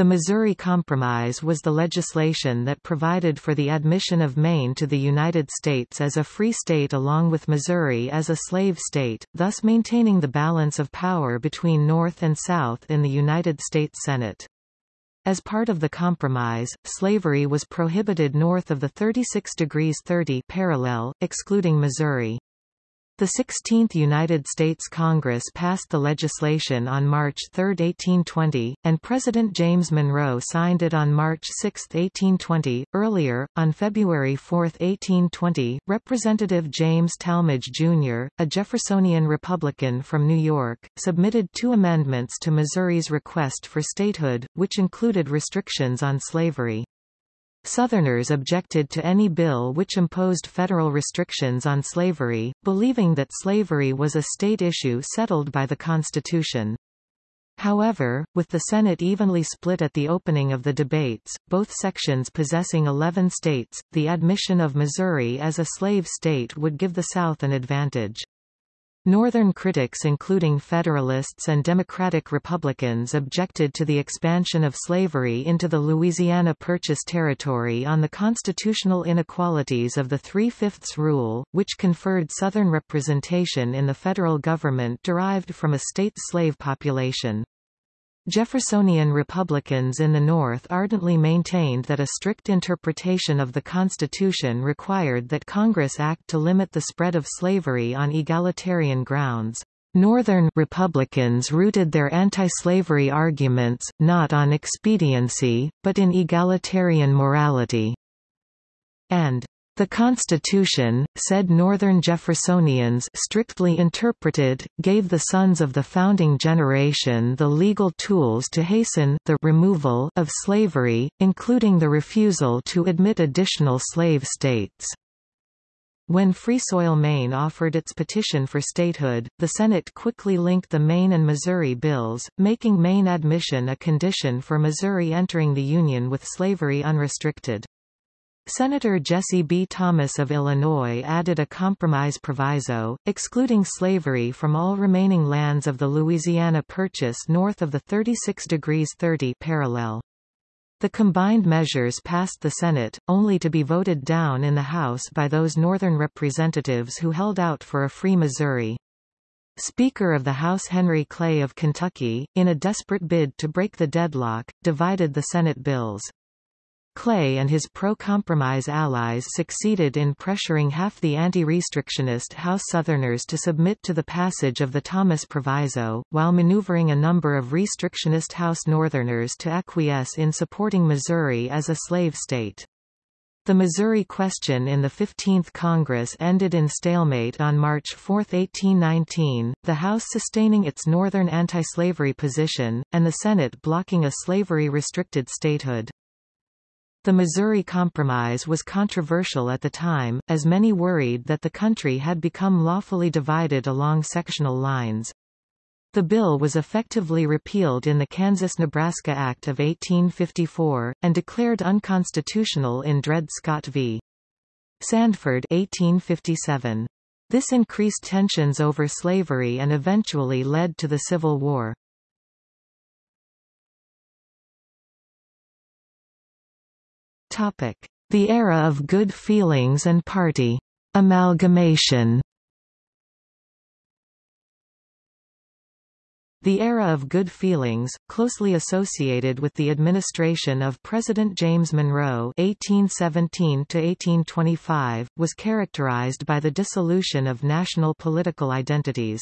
The Missouri Compromise was the legislation that provided for the admission of Maine to the United States as a free state along with Missouri as a slave state, thus maintaining the balance of power between North and South in the United States Senate. As part of the compromise, slavery was prohibited north of the 36 degrees 30 parallel, excluding Missouri. The 16th United States Congress passed the legislation on March 3, 1820, and President James Monroe signed it on March 6, 1820. Earlier, on February 4, 1820, Representative James Tallmadge Jr., a Jeffersonian Republican from New York, submitted two amendments to Missouri's request for statehood, which included restrictions on slavery. Southerners objected to any bill which imposed federal restrictions on slavery, believing that slavery was a state issue settled by the Constitution. However, with the Senate evenly split at the opening of the debates, both sections possessing 11 states, the admission of Missouri as a slave state would give the South an advantage. Northern critics including Federalists and Democratic Republicans objected to the expansion of slavery into the Louisiana Purchase territory on the constitutional inequalities of the Three-Fifths Rule, which conferred Southern representation in the federal government derived from a state slave population. Jeffersonian Republicans in the North ardently maintained that a strict interpretation of the Constitution required that Congress act to limit the spread of slavery on egalitarian grounds. Northern Republicans rooted their anti-slavery arguments, not on expediency, but in egalitarian morality. And the Constitution, said Northern Jeffersonians strictly interpreted, gave the sons of the founding generation the legal tools to hasten the removal of slavery, including the refusal to admit additional slave states. When Free Soil Maine offered its petition for statehood, the Senate quickly linked the Maine and Missouri bills, making Maine admission a condition for Missouri entering the Union with slavery unrestricted. Senator Jesse B. Thomas of Illinois added a compromise proviso, excluding slavery from all remaining lands of the Louisiana Purchase north of the 36 degrees 30 parallel. The combined measures passed the Senate, only to be voted down in the House by those Northern representatives who held out for a free Missouri. Speaker of the House Henry Clay of Kentucky, in a desperate bid to break the deadlock, divided the Senate bills. Clay and his pro-compromise allies succeeded in pressuring half the anti-restrictionist House Southerners to submit to the passage of the Thomas Proviso, while maneuvering a number of restrictionist House Northerners to acquiesce in supporting Missouri as a slave state. The Missouri question in the 15th Congress ended in stalemate on March 4, 1819, the House sustaining its northern anti-slavery position, and the Senate blocking a slavery-restricted statehood. The Missouri Compromise was controversial at the time, as many worried that the country had become lawfully divided along sectional lines. The bill was effectively repealed in the Kansas-Nebraska Act of 1854, and declared unconstitutional in Dred Scott v. Sandford 1857. This increased tensions over slavery and eventually led to the Civil War. The era of good feelings and party. Amalgamation. The era of good feelings, closely associated with the administration of President James Monroe (1817–1825), was characterized by the dissolution of national political identities.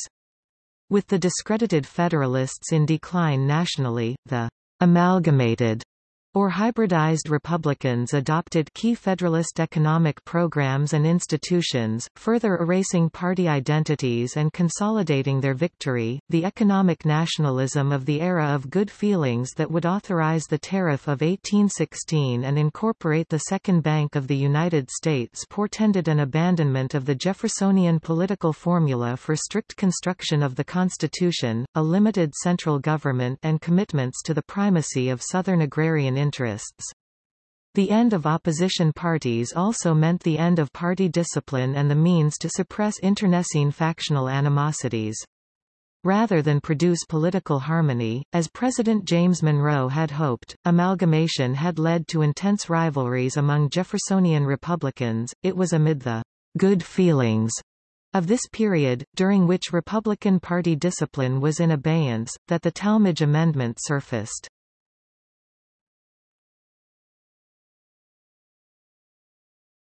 With the discredited Federalists in decline nationally, the amalgamated or hybridized Republicans adopted key Federalist economic programs and institutions, further erasing party identities and consolidating their victory. The economic nationalism of the era of good feelings that would authorize the Tariff of 1816 and incorporate the Second Bank of the United States portended an abandonment of the Jeffersonian political formula for strict construction of the Constitution, a limited central government and commitments to the primacy of Southern agrarian interests. The end of opposition parties also meant the end of party discipline and the means to suppress internecine factional animosities. Rather than produce political harmony, as President James Monroe had hoped, amalgamation had led to intense rivalries among Jeffersonian Republicans. It was amid the good feelings of this period, during which Republican Party discipline was in abeyance, that the Tallmadge Amendment surfaced.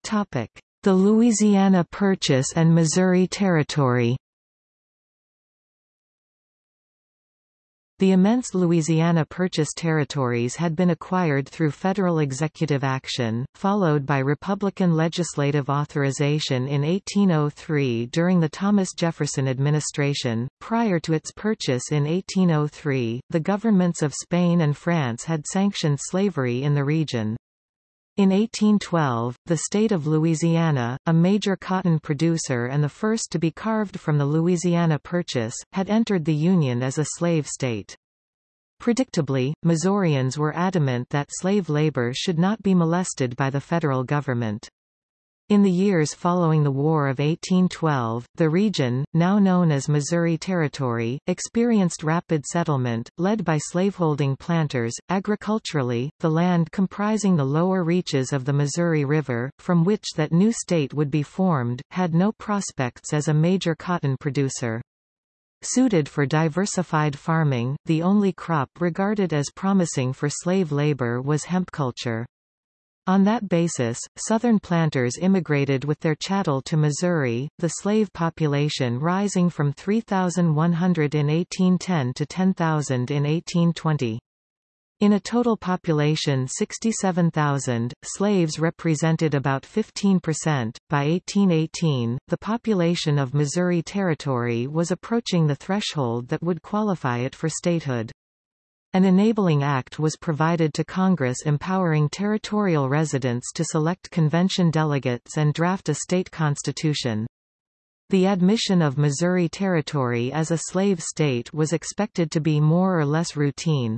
The Louisiana Purchase and Missouri Territory The immense Louisiana Purchase territories had been acquired through federal executive action, followed by Republican legislative authorization in 1803 during the Thomas Jefferson administration. Prior to its purchase in 1803, the governments of Spain and France had sanctioned slavery in the region. In 1812, the state of Louisiana, a major cotton producer and the first to be carved from the Louisiana Purchase, had entered the Union as a slave state. Predictably, Missourians were adamant that slave labor should not be molested by the federal government. In the years following the War of 1812, the region, now known as Missouri Territory, experienced rapid settlement, led by slaveholding planters. Agriculturally, the land comprising the lower reaches of the Missouri River, from which that new state would be formed, had no prospects as a major cotton producer. Suited for diversified farming, the only crop regarded as promising for slave labor was hemp culture. On that basis, Southern planters immigrated with their chattel to Missouri, the slave population rising from 3,100 in 1810 to 10,000 in 1820. In a total population 67,000, slaves represented about 15%. By 1818, the population of Missouri Territory was approaching the threshold that would qualify it for statehood. An enabling act was provided to Congress empowering territorial residents to select convention delegates and draft a state constitution. The admission of Missouri Territory as a slave state was expected to be more or less routine.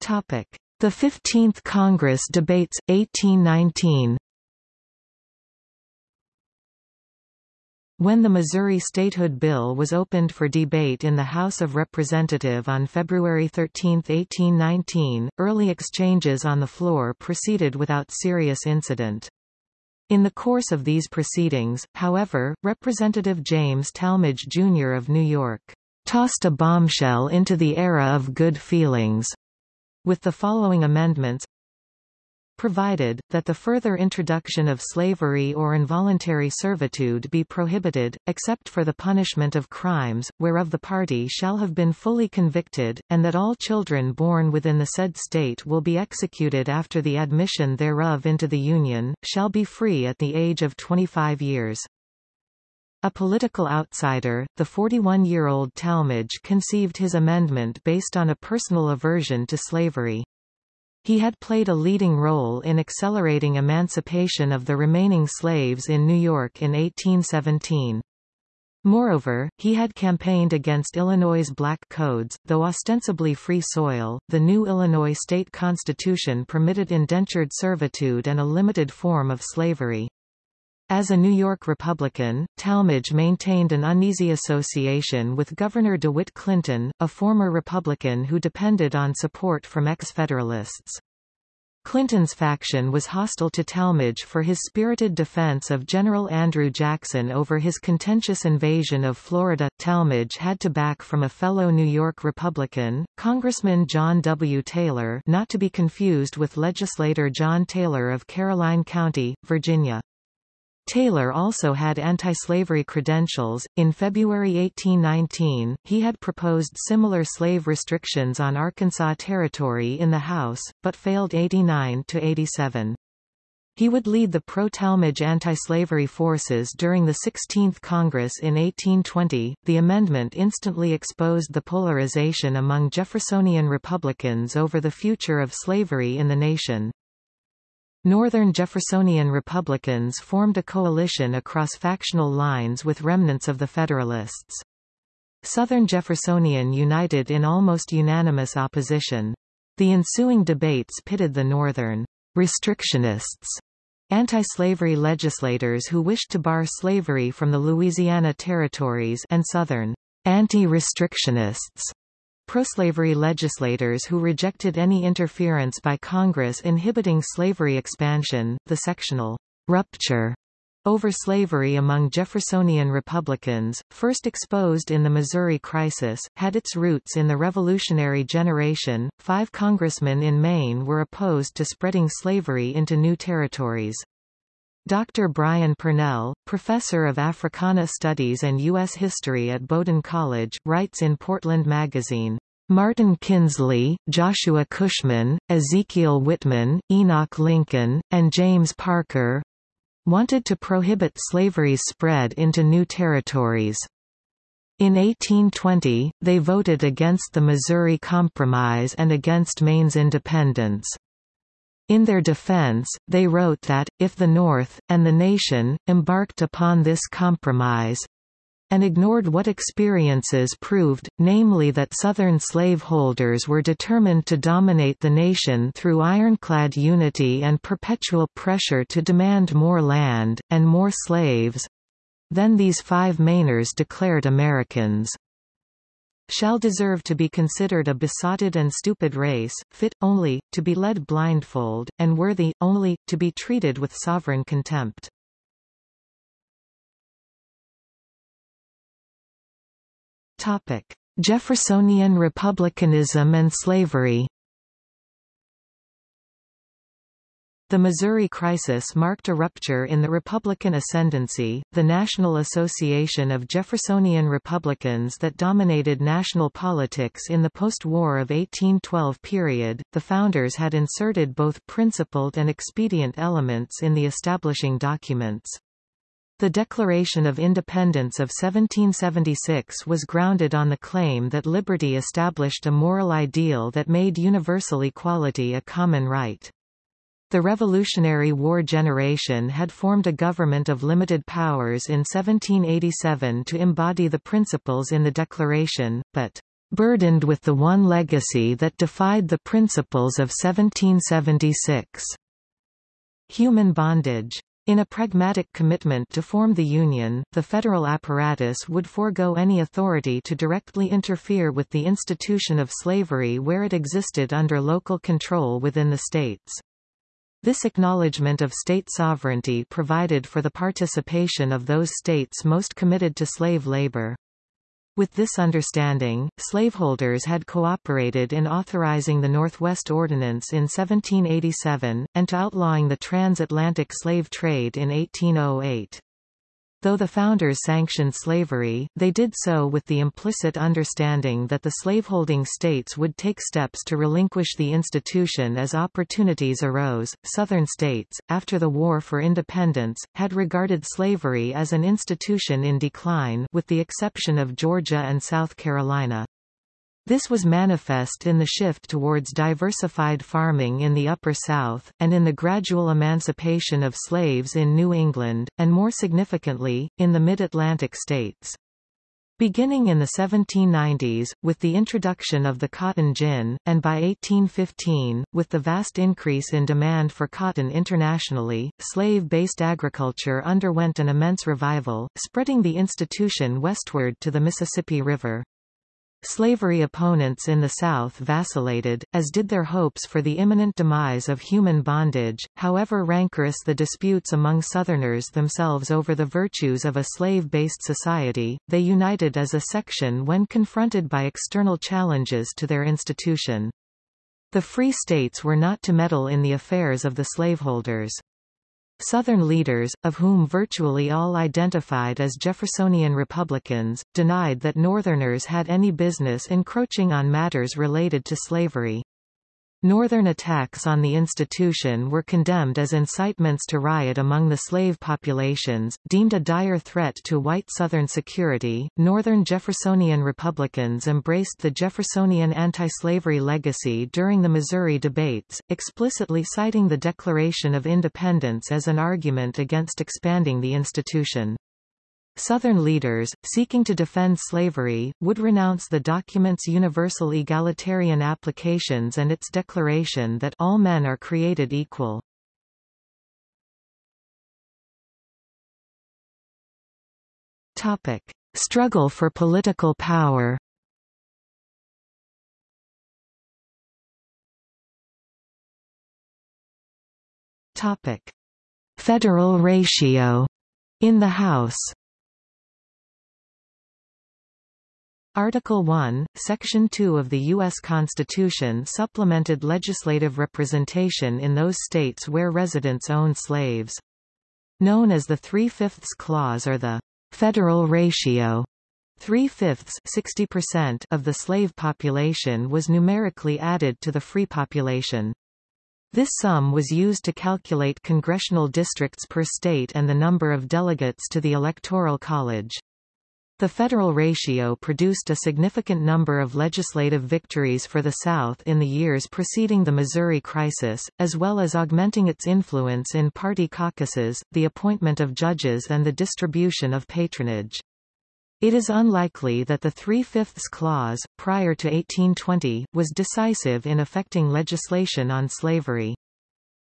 The 15th Congress debates, 1819 When the Missouri Statehood Bill was opened for debate in the House of Representatives on February 13, 1819, early exchanges on the floor proceeded without serious incident. In the course of these proceedings, however, Representative James Tallmadge Jr. of New York tossed a bombshell into the era of good feelings with the following amendments provided, that the further introduction of slavery or involuntary servitude be prohibited, except for the punishment of crimes, whereof the party shall have been fully convicted, and that all children born within the said state will be executed after the admission thereof into the Union, shall be free at the age of 25 years. A political outsider, the 41-year-old Tallmadge conceived his amendment based on a personal aversion to slavery. He had played a leading role in accelerating emancipation of the remaining slaves in New York in 1817. Moreover, he had campaigned against Illinois' black codes, though ostensibly free soil. The new Illinois state constitution permitted indentured servitude and a limited form of slavery. As a New York Republican, Tallmadge maintained an uneasy association with Governor DeWitt Clinton, a former Republican who depended on support from ex-Federalists. Clinton's faction was hostile to Tallmadge for his spirited defense of General Andrew Jackson over his contentious invasion of Florida. Tallmadge had to back from a fellow New York Republican, Congressman John W. Taylor not to be confused with legislator John Taylor of Caroline County, Virginia. Taylor also had anti-slavery credentials. In February 1819, he had proposed similar slave restrictions on Arkansas Territory in the House, but failed 89 to 87. He would lead the pro-Tallmadge anti-slavery forces during the 16th Congress in 1820. The amendment instantly exposed the polarization among Jeffersonian Republicans over the future of slavery in the nation. Northern Jeffersonian Republicans formed a coalition across factional lines with remnants of the Federalists. Southern Jeffersonian united in almost unanimous opposition. The ensuing debates pitted the Northern restrictionists anti-slavery legislators who wished to bar slavery from the Louisiana territories and Southern anti-restrictionists, pro-slavery legislators who rejected any interference by Congress inhibiting slavery expansion, the sectional rupture over slavery among Jeffersonian Republicans, first exposed in the Missouri Crisis, had its roots in the Revolutionary generation. Five congressmen in Maine were opposed to spreading slavery into new territories. Dr. Brian Purnell, professor of Africana Studies and U.S. History at Bowdoin College, writes in Portland Magazine, Martin Kinsley, Joshua Cushman, Ezekiel Whitman, Enoch Lincoln, and James Parker, wanted to prohibit slavery's spread into new territories. In 1820, they voted against the Missouri Compromise and against Maine's independence. In their defense, they wrote that, if the North, and the nation, embarked upon this compromise, and ignored what experiences proved, namely that Southern slaveholders were determined to dominate the nation through ironclad unity and perpetual pressure to demand more land, and more slaves. Then these five Mainers declared Americans shall deserve to be considered a besotted and stupid race, fit, only, to be led blindfold, and worthy, only, to be treated with sovereign contempt. Jeffersonian republicanism and slavery. The Missouri Crisis marked a rupture in the Republican ascendancy, the National Association of Jeffersonian Republicans that dominated national politics in the post-war of 1812 period. The founders had inserted both principled and expedient elements in the establishing documents. The Declaration of Independence of 1776 was grounded on the claim that liberty established a moral ideal that made universal equality a common right. The Revolutionary War generation had formed a government of limited powers in 1787 to embody the principles in the Declaration, but burdened with the one legacy that defied the principles of 1776. Human bondage. In a pragmatic commitment to form the Union, the federal apparatus would forego any authority to directly interfere with the institution of slavery where it existed under local control within the states. This acknowledgement of state sovereignty provided for the participation of those states most committed to slave labor. With this understanding, slaveholders had cooperated in authorizing the Northwest Ordinance in 1787, and to outlawing the transatlantic slave trade in 1808. Though the founders sanctioned slavery, they did so with the implicit understanding that the slaveholding states would take steps to relinquish the institution as opportunities arose. Southern states, after the War for Independence, had regarded slavery as an institution in decline with the exception of Georgia and South Carolina. This was manifest in the shift towards diversified farming in the Upper South, and in the gradual emancipation of slaves in New England, and more significantly, in the mid-Atlantic states. Beginning in the 1790s, with the introduction of the cotton gin, and by 1815, with the vast increase in demand for cotton internationally, slave-based agriculture underwent an immense revival, spreading the institution westward to the Mississippi River. Slavery opponents in the South vacillated, as did their hopes for the imminent demise of human bondage, however rancorous the disputes among Southerners themselves over the virtues of a slave-based society, they united as a section when confronted by external challenges to their institution. The Free States were not to meddle in the affairs of the slaveholders. Southern leaders, of whom virtually all identified as Jeffersonian Republicans, denied that Northerners had any business encroaching on matters related to slavery. Northern attacks on the institution were condemned as incitements to riot among the slave populations, deemed a dire threat to white Southern security. Northern Jeffersonian Republicans embraced the Jeffersonian anti-slavery legacy during the Missouri debates, explicitly citing the Declaration of Independence as an argument against expanding the institution. Southern leaders, seeking to defend slavery, would renounce the document's universal egalitarian applications and its declaration that all men are created equal. Topic. Struggle for political power Topic. Federal ratio in the House Article 1, Section 2 of the U.S. Constitution supplemented legislative representation in those states where residents owned slaves. Known as the Three-Fifths Clause or the federal ratio, Three-fifths of the slave population was numerically added to the free population. This sum was used to calculate congressional districts per state and the number of delegates to the Electoral College. The federal ratio produced a significant number of legislative victories for the South in the years preceding the Missouri crisis, as well as augmenting its influence in party caucuses, the appointment of judges and the distribution of patronage. It is unlikely that the Three-Fifths Clause, prior to 1820, was decisive in affecting legislation on slavery.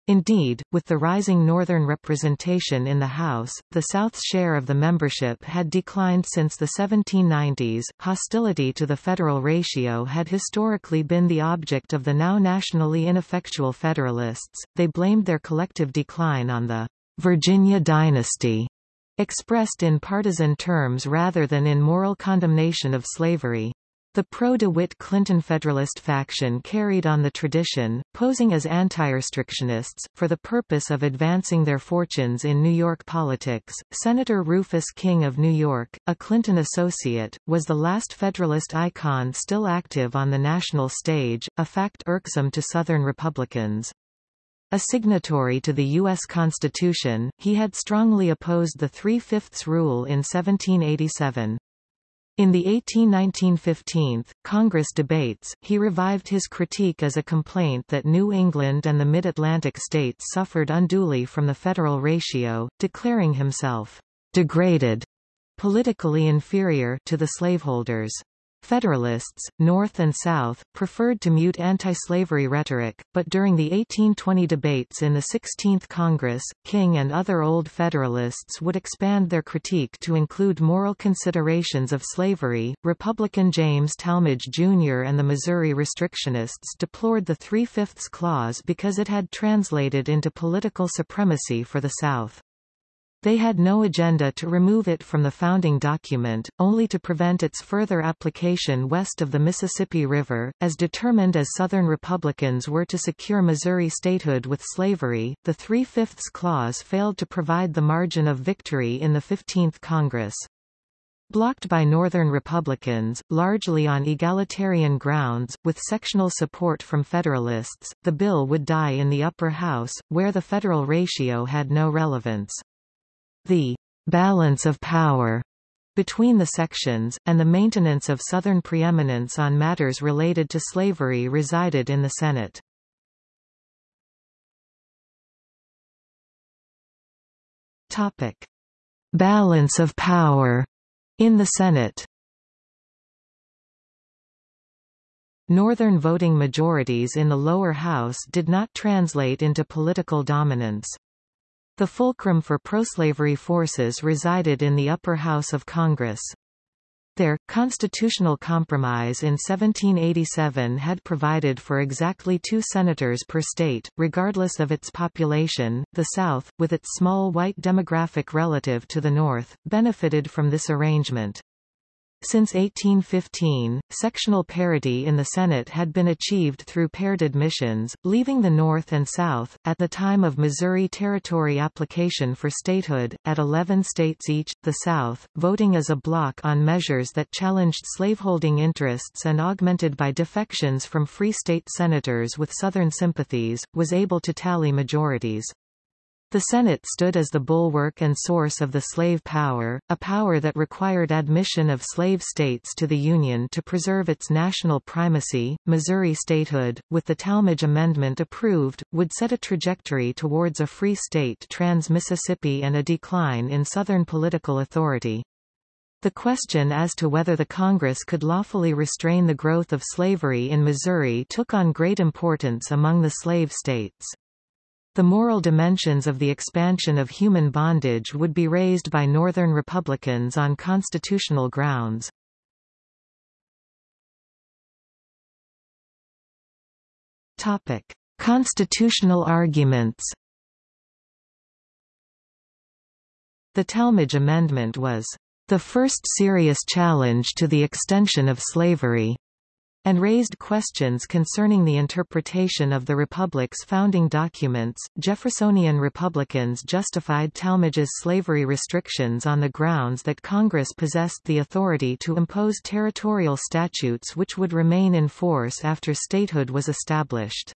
Indeed, with the rising Northern representation in the House, the South's share of the membership had declined since the 1790s. Hostility to the federal ratio had historically been the object of the now nationally ineffectual Federalists. They blamed their collective decline on the Virginia dynasty, expressed in partisan terms rather than in moral condemnation of slavery. The pro-DeWitt Clinton Federalist faction carried on the tradition, posing as anti-restrictionists, for the purpose of advancing their fortunes in New York politics. Senator Rufus King of New York, a Clinton associate, was the last Federalist icon still active on the national stage, a fact irksome to Southern Republicans. A signatory to the U.S. Constitution, he had strongly opposed the Three-Fifths Rule in 1787. In the 1819–15 Congress debates, he revived his critique as a complaint that New England and the Mid-Atlantic states suffered unduly from the federal ratio, declaring himself «degraded» politically inferior to the slaveholders. Federalists, North and South, preferred to mute anti-slavery rhetoric, but during the 1820 debates in the 16th Congress, King and other Old Federalists would expand their critique to include moral considerations of slavery. Republican James Tallmadge Jr. and the Missouri restrictionists deplored the Three-Fifths Clause because it had translated into political supremacy for the South. They had no agenda to remove it from the founding document, only to prevent its further application west of the Mississippi River. As determined as Southern Republicans were to secure Missouri statehood with slavery, the Three-Fifths Clause failed to provide the margin of victory in the 15th Congress. Blocked by Northern Republicans, largely on egalitarian grounds, with sectional support from Federalists, the bill would die in the upper house, where the federal ratio had no relevance. The balance of power between the sections, and the maintenance of Southern preeminence on matters related to slavery resided in the Senate. Topic. Balance of power in the Senate Northern voting majorities in the lower house did not translate into political dominance. The fulcrum for proslavery forces resided in the upper house of Congress. Their constitutional compromise in 1787 had provided for exactly two senators per state, regardless of its population. The South, with its small white demographic relative to the North, benefited from this arrangement. Since 1815, sectional parity in the Senate had been achieved through paired admissions, leaving the North and South, at the time of Missouri Territory application for statehood, at 11 states each, the South, voting as a bloc on measures that challenged slaveholding interests and augmented by defections from free state senators with Southern sympathies, was able to tally majorities. The Senate stood as the bulwark and source of the slave power, a power that required admission of slave states to the Union to preserve its national primacy. Missouri statehood, with the Tallmadge Amendment approved, would set a trajectory towards a free state trans-Mississippi and a decline in Southern political authority. The question as to whether the Congress could lawfully restrain the growth of slavery in Missouri took on great importance among the slave states. The moral dimensions of the expansion of human bondage would be raised by Northern Republicans on constitutional grounds. Topic: Constitutional arguments. The Tallmadge Amendment was the first serious challenge to the extension of slavery and raised questions concerning the interpretation of the Republic's founding documents. Jeffersonian Republicans justified Tallmadge's slavery restrictions on the grounds that Congress possessed the authority to impose territorial statutes which would remain in force after statehood was established.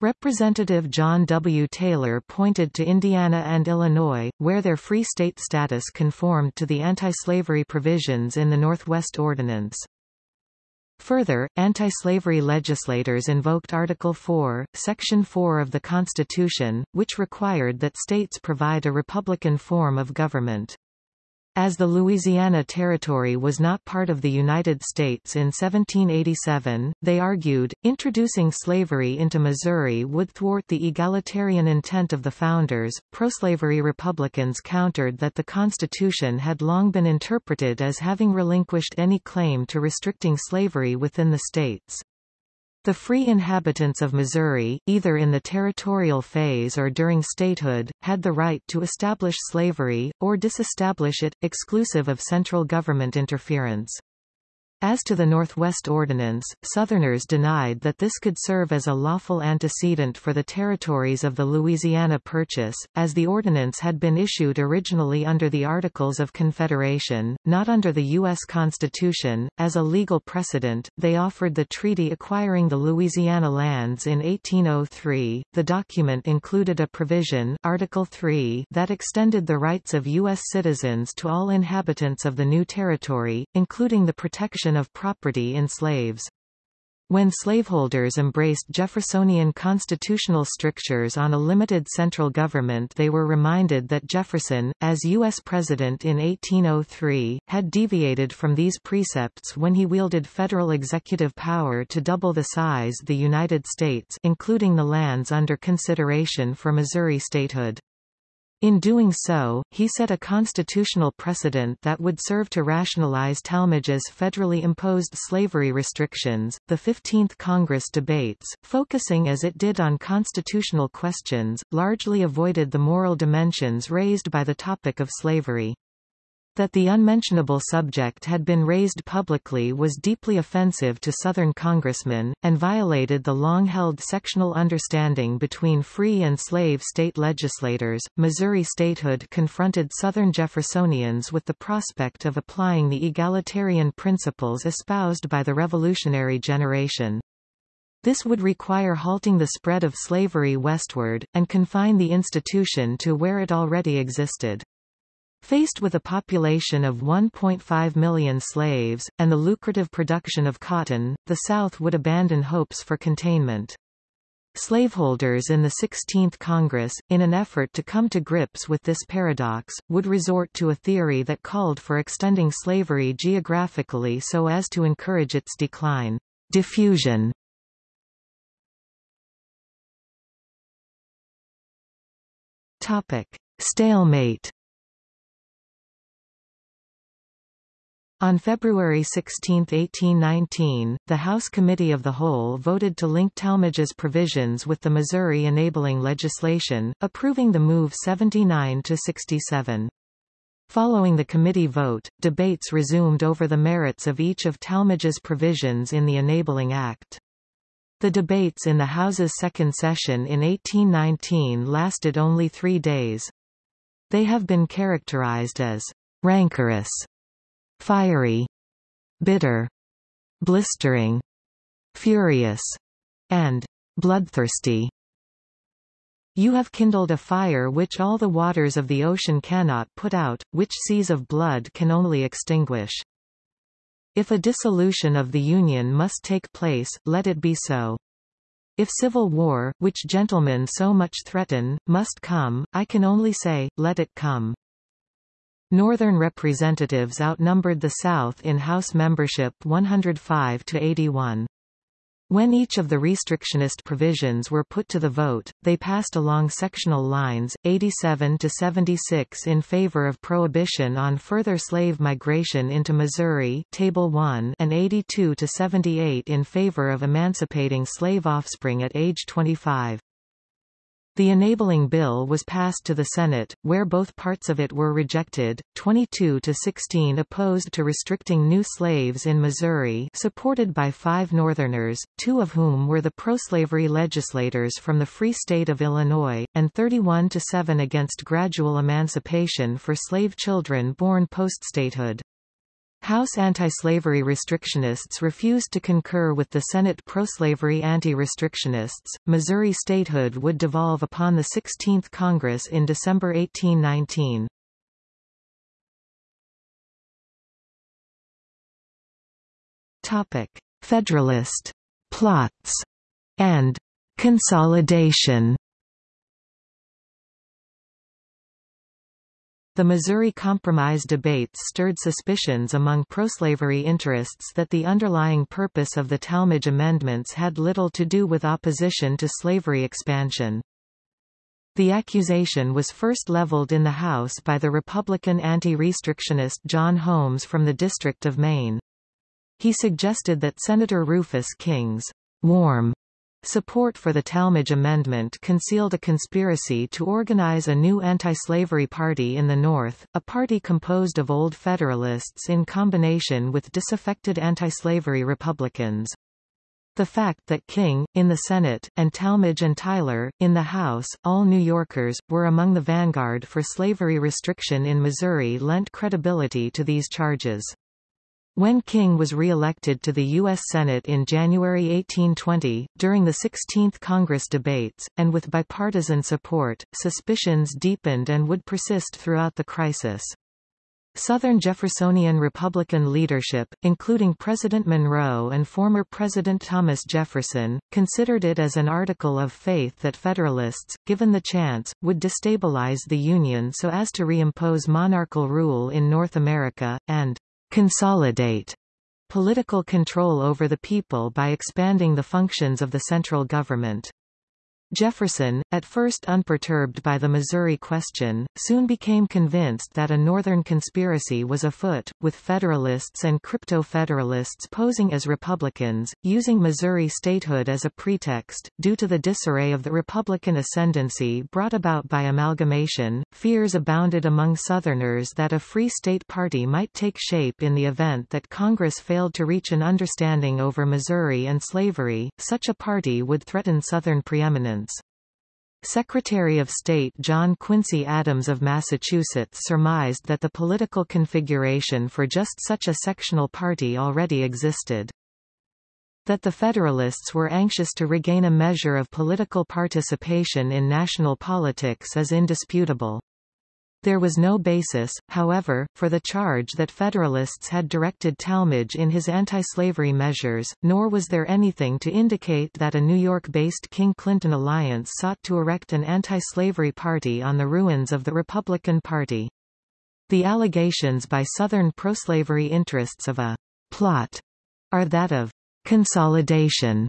Representative John W. Taylor pointed to Indiana and Illinois, where their free state status conformed to the anti-slavery provisions in the Northwest Ordinance. Further, anti-slavery legislators invoked Article 4, Section 4 of the Constitution, which required that states provide a republican form of government. As the Louisiana Territory was not part of the United States in 1787, they argued, introducing slavery into Missouri would thwart the egalitarian intent of the founders. Proslavery Republicans countered that the Constitution had long been interpreted as having relinquished any claim to restricting slavery within the states. The free inhabitants of Missouri, either in the territorial phase or during statehood, had the right to establish slavery, or disestablish it, exclusive of central government interference. As to the Northwest Ordinance, Southerners denied that this could serve as a lawful antecedent for the territories of the Louisiana Purchase, as the ordinance had been issued originally under the Articles of Confederation, not under the U.S. Constitution. As a legal precedent, they offered the treaty acquiring the Louisiana lands in 1803. The document included a provision Article 3 that extended the rights of U.S. citizens to all inhabitants of the new territory, including the protection of property in slaves. When slaveholders embraced Jeffersonian constitutional strictures on a limited central government they were reminded that Jefferson, as U.S. President in 1803, had deviated from these precepts when he wielded federal executive power to double the size of the United States including the lands under consideration for Missouri statehood. In doing so, he set a constitutional precedent that would serve to rationalize Tallmadge's federally imposed slavery restrictions. The 15th Congress debates, focusing as it did on constitutional questions, largely avoided the moral dimensions raised by the topic of slavery. That the unmentionable subject had been raised publicly was deeply offensive to Southern congressmen, and violated the long-held sectional understanding between free and slave state legislators. Missouri statehood confronted Southern Jeffersonians with the prospect of applying the egalitarian principles espoused by the revolutionary generation. This would require halting the spread of slavery westward, and confine the institution to where it already existed. Faced with a population of 1.5 million slaves, and the lucrative production of cotton, the South would abandon hopes for containment. Slaveholders in the 16th Congress, in an effort to come to grips with this paradox, would resort to a theory that called for extending slavery geographically so as to encourage its decline. Diffusion Topic. Stalemate On February 16, 1819, the House Committee of the Whole voted to link Tallmadge's provisions with the Missouri enabling legislation, approving the move 79 to 67. Following the committee vote, debates resumed over the merits of each of Tallmadge's provisions in the Enabling Act. The debates in the House's second session in 1819 lasted only three days. They have been characterized as rancorous fiery, bitter, blistering, furious, and bloodthirsty. You have kindled a fire which all the waters of the ocean cannot put out, which seas of blood can only extinguish. If a dissolution of the Union must take place, let it be so. If civil war, which gentlemen so much threaten, must come, I can only say, let it come. Northern representatives outnumbered the South in House membership 105 to 81. When each of the restrictionist provisions were put to the vote, they passed along sectional lines, 87 to 76 in favor of prohibition on further slave migration into Missouri Table 1 and 82 to 78 in favor of emancipating slave offspring at age 25. The enabling bill was passed to the Senate, where both parts of it were rejected, 22 to 16 opposed to restricting new slaves in Missouri supported by five Northerners, two of whom were the pro-slavery legislators from the Free State of Illinois, and 31 to 7 against gradual emancipation for slave children born post-statehood. House anti-slavery restrictionists refused to concur with the Senate pro-slavery anti-restrictionists. Missouri statehood would devolve upon the 16th Congress in December 1819. Topic: Federalist plots and consolidation. The Missouri Compromise debates stirred suspicions among pro-slavery interests that the underlying purpose of the Tallmadge amendments had little to do with opposition to slavery expansion. The accusation was first leveled in the House by the Republican anti-restrictionist John Holmes from the District of Maine. He suggested that Senator Rufus King's warm Support for the Tallmadge Amendment concealed a conspiracy to organize a new anti-slavery party in the North, a party composed of Old Federalists in combination with disaffected anti-slavery Republicans. The fact that King, in the Senate, and Tallmadge and Tyler, in the House, all New Yorkers, were among the vanguard for slavery restriction in Missouri lent credibility to these charges. When King was re-elected to the U.S. Senate in January 1820, during the 16th Congress debates, and with bipartisan support, suspicions deepened and would persist throughout the crisis. Southern Jeffersonian Republican leadership, including President Monroe and former President Thomas Jefferson, considered it as an article of faith that Federalists, given the chance, would destabilize the Union so as to reimpose monarchical rule in North America, and consolidate political control over the people by expanding the functions of the central government. Jefferson, at first unperturbed by the Missouri question, soon became convinced that a Northern conspiracy was afoot, with Federalists and Crypto-Federalists posing as Republicans, using Missouri statehood as a pretext. Due to the disarray of the Republican ascendancy brought about by amalgamation, fears abounded among Southerners that a Free State Party might take shape in the event that Congress failed to reach an understanding over Missouri and slavery. Such a party would threaten Southern preeminence. Secretary of State John Quincy Adams of Massachusetts surmised that the political configuration for just such a sectional party already existed. That the Federalists were anxious to regain a measure of political participation in national politics is indisputable. There was no basis, however, for the charge that Federalists had directed Tallmadge in his anti-slavery measures, nor was there anything to indicate that a New York-based King-Clinton alliance sought to erect an anti-slavery party on the ruins of the Republican Party. The allegations by Southern pro-slavery interests of a plot are that of consolidation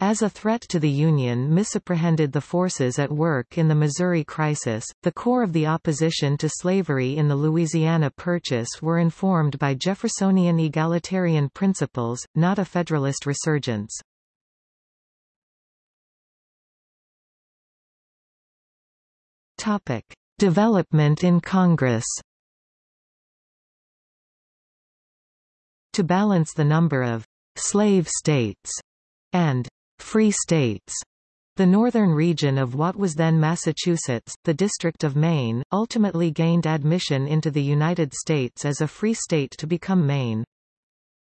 as a threat to the Union misapprehended the forces at work in the Missouri crisis, the core of the opposition to slavery in the Louisiana Purchase were informed by Jeffersonian egalitarian principles, not a Federalist resurgence. Topic. Development in Congress To balance the number of slave states and Free States. The northern region of what was then Massachusetts, the District of Maine, ultimately gained admission into the United States as a free state to become Maine.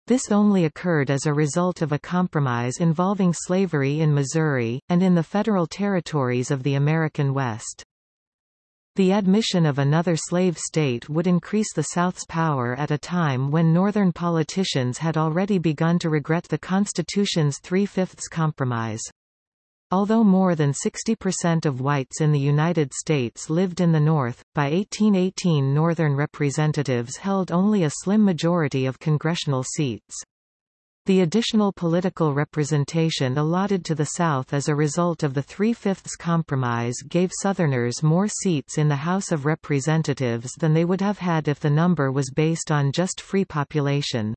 This only occurred as a result of a compromise involving slavery in Missouri, and in the federal territories of the American West. The admission of another slave state would increase the South's power at a time when Northern politicians had already begun to regret the Constitution's three-fifths compromise. Although more than 60% of whites in the United States lived in the North, by 1818 Northern representatives held only a slim majority of congressional seats. The additional political representation allotted to the South as a result of the Three-Fifths Compromise gave Southerners more seats in the House of Representatives than they would have had if the number was based on just free population.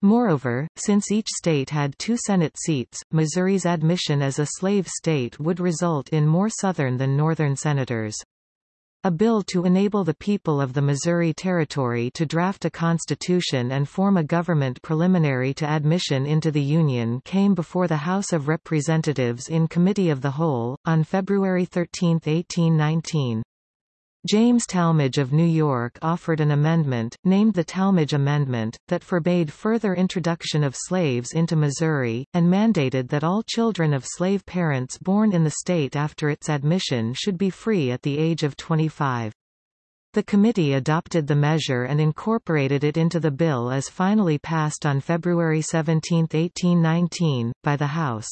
Moreover, since each state had two Senate seats, Missouri's admission as a slave state would result in more Southern than Northern senators. A bill to enable the people of the Missouri Territory to draft a constitution and form a government preliminary to admission into the Union came before the House of Representatives in Committee of the Whole, on February 13, 1819. James Tallmadge of New York offered an amendment, named the Tallmadge Amendment, that forbade further introduction of slaves into Missouri, and mandated that all children of slave parents born in the state after its admission should be free at the age of 25. The committee adopted the measure and incorporated it into the bill as finally passed on February 17, 1819, by the House.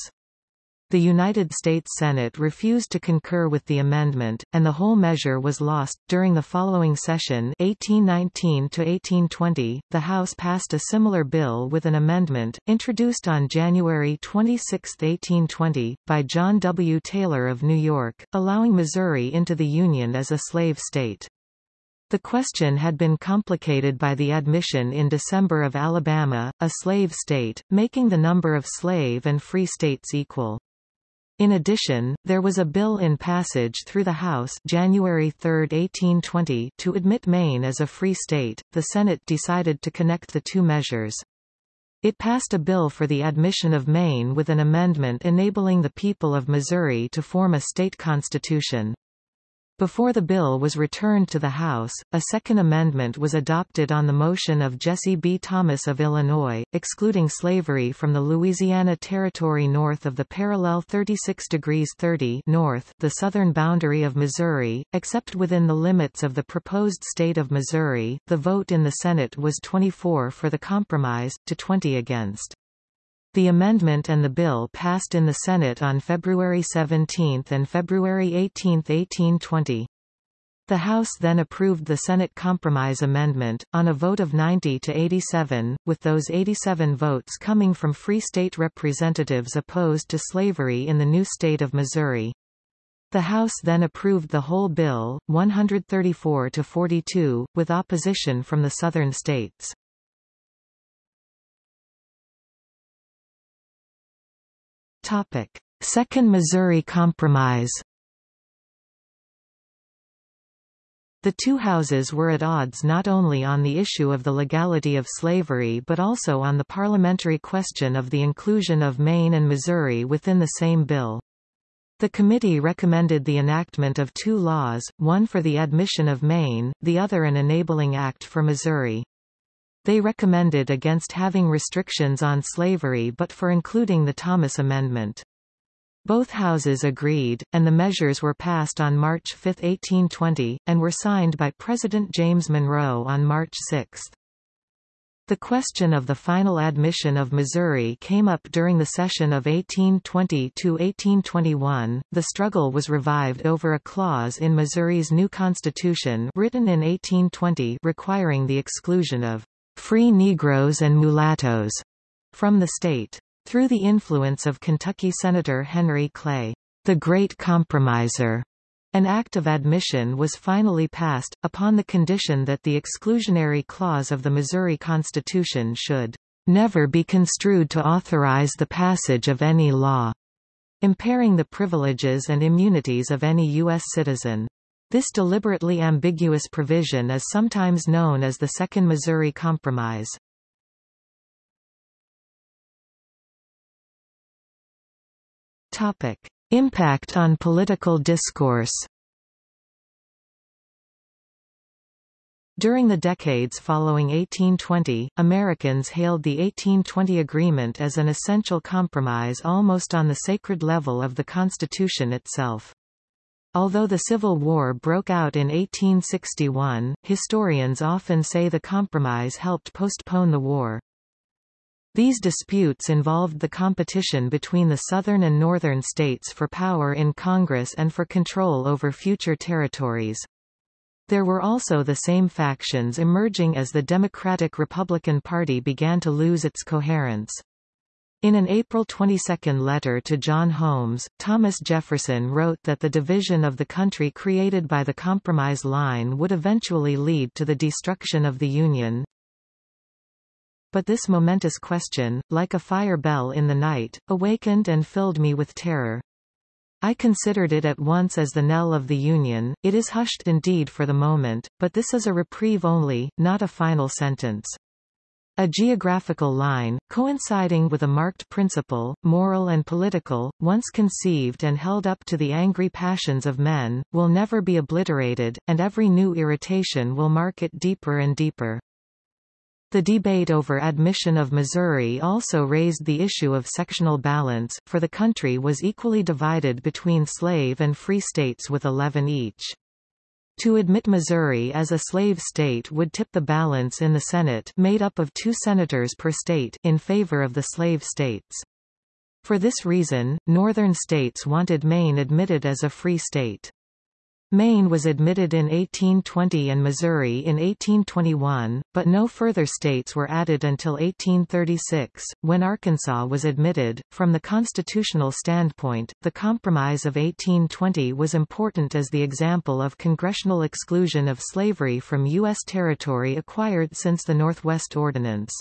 The United States Senate refused to concur with the amendment, and the whole measure was lost. During the following session 1819 to 1820, the House passed a similar bill with an amendment, introduced on January 26, 1820, by John W. Taylor of New York, allowing Missouri into the Union as a slave state. The question had been complicated by the admission in December of Alabama, a slave state, making the number of slave and free states equal. In addition, there was a bill in passage through the House January 3, 1820 to admit Maine as a free state. The Senate decided to connect the two measures. It passed a bill for the admission of Maine with an amendment enabling the people of Missouri to form a state constitution. Before the bill was returned to the House, a second amendment was adopted on the motion of Jesse B. Thomas of Illinois, excluding slavery from the Louisiana Territory north of the parallel 36 degrees 30 north, the southern boundary of Missouri, except within the limits of the proposed state of Missouri. The vote in the Senate was 24 for the compromise, to 20 against. The amendment and the bill passed in the Senate on February 17 and February 18, 1820. The House then approved the Senate Compromise Amendment, on a vote of 90 to 87, with those 87 votes coming from free state representatives opposed to slavery in the new state of Missouri. The House then approved the whole bill, 134 to 42, with opposition from the southern states. Topic: Second Missouri Compromise. The two houses were at odds not only on the issue of the legality of slavery but also on the parliamentary question of the inclusion of Maine and Missouri within the same bill. The committee recommended the enactment of two laws, one for the admission of Maine, the other an enabling act for Missouri. They recommended against having restrictions on slavery but for including the Thomas Amendment. Both houses agreed, and the measures were passed on March 5, 1820, and were signed by President James Monroe on March 6. The question of the final admission of Missouri came up during the session of 1820 to 1821. The struggle was revived over a clause in Missouri's new constitution written in 1820 requiring the exclusion of free Negroes and mulattoes from the state. Through the influence of Kentucky Senator Henry Clay, the Great Compromiser, an act of admission was finally passed, upon the condition that the exclusionary clause of the Missouri Constitution should never be construed to authorize the passage of any law, impairing the privileges and immunities of any U.S. citizen. This deliberately ambiguous provision is sometimes known as the Second Missouri Compromise. Topic. Impact on political discourse During the decades following 1820, Americans hailed the 1820 agreement as an essential compromise almost on the sacred level of the Constitution itself. Although the Civil War broke out in 1861, historians often say the compromise helped postpone the war. These disputes involved the competition between the southern and northern states for power in Congress and for control over future territories. There were also the same factions emerging as the Democratic-Republican Party began to lose its coherence. In an April 22 letter to John Holmes, Thomas Jefferson wrote that the division of the country created by the Compromise Line would eventually lead to the destruction of the Union. But this momentous question, like a fire bell in the night, awakened and filled me with terror. I considered it at once as the knell of the Union. It is hushed indeed for the moment, but this is a reprieve only, not a final sentence. A geographical line, coinciding with a marked principle, moral and political, once conceived and held up to the angry passions of men, will never be obliterated, and every new irritation will mark it deeper and deeper. The debate over admission of Missouri also raised the issue of sectional balance, for the country was equally divided between slave and free states with 11 each. To admit Missouri as a slave state would tip the balance in the Senate made up of two senators per state in favor of the slave states. For this reason, northern states wanted Maine admitted as a free state. Maine was admitted in 1820 and Missouri in 1821, but no further states were added until 1836, when Arkansas was admitted. From the constitutional standpoint, the Compromise of 1820 was important as the example of congressional exclusion of slavery from U.S. territory acquired since the Northwest Ordinance.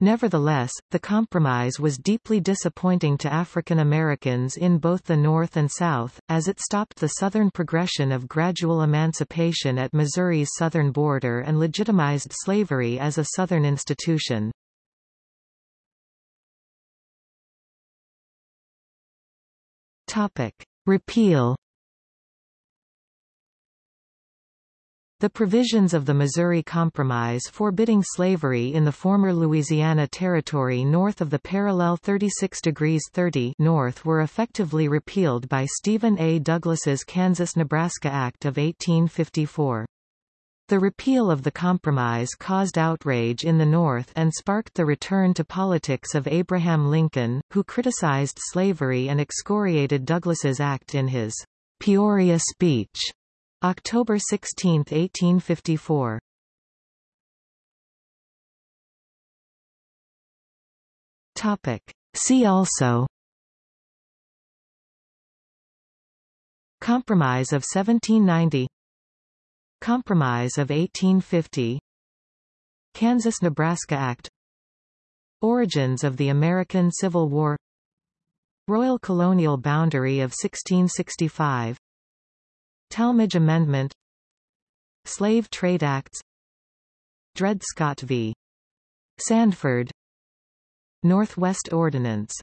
Nevertheless, the compromise was deeply disappointing to African Americans in both the North and South, as it stopped the Southern progression of gradual emancipation at Missouri's southern border and legitimized slavery as a Southern institution. Repeal The provisions of the Missouri Compromise forbidding slavery in the former Louisiana Territory north of the parallel 36 degrees 30 north were effectively repealed by Stephen A. Douglas's Kansas-Nebraska Act of 1854. The repeal of the compromise caused outrage in the North and sparked the return to politics of Abraham Lincoln, who criticized slavery and excoriated Douglas's act in his Peoria speech October 16, 1854. Topic. See also. Compromise of 1790 Compromise of 1850 Kansas-Nebraska Act. Origins of the American Civil War. Royal Colonial Boundary of 1665 Tallmadge Amendment. Slave Trade Acts. Dred Scott v. Sandford. Northwest Ordinance